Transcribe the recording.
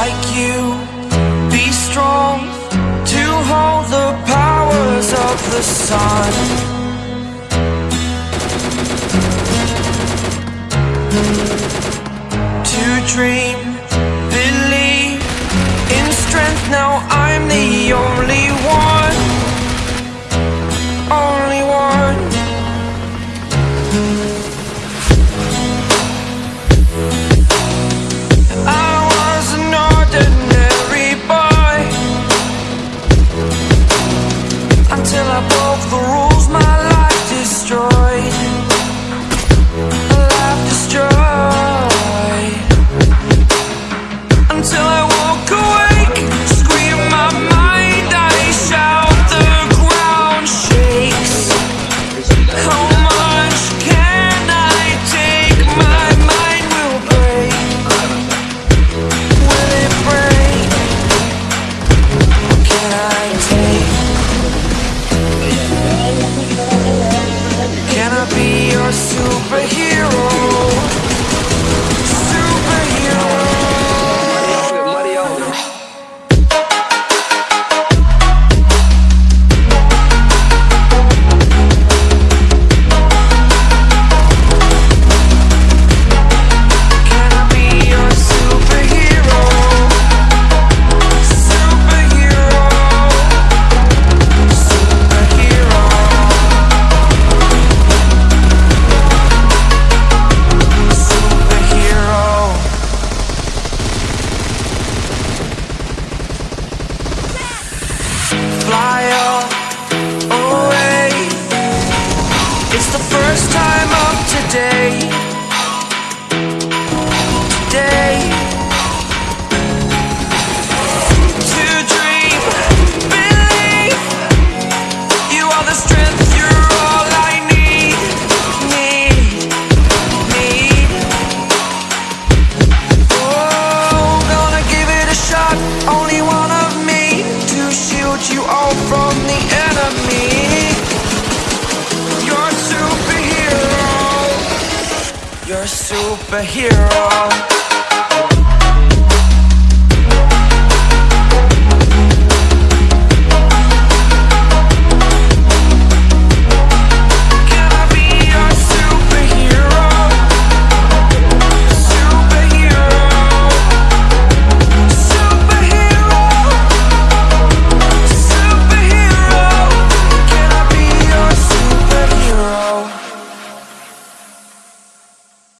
like you. Be strong to hold the powers of the sun. To dream today. Today. To dream Believe You are the strength. superhero.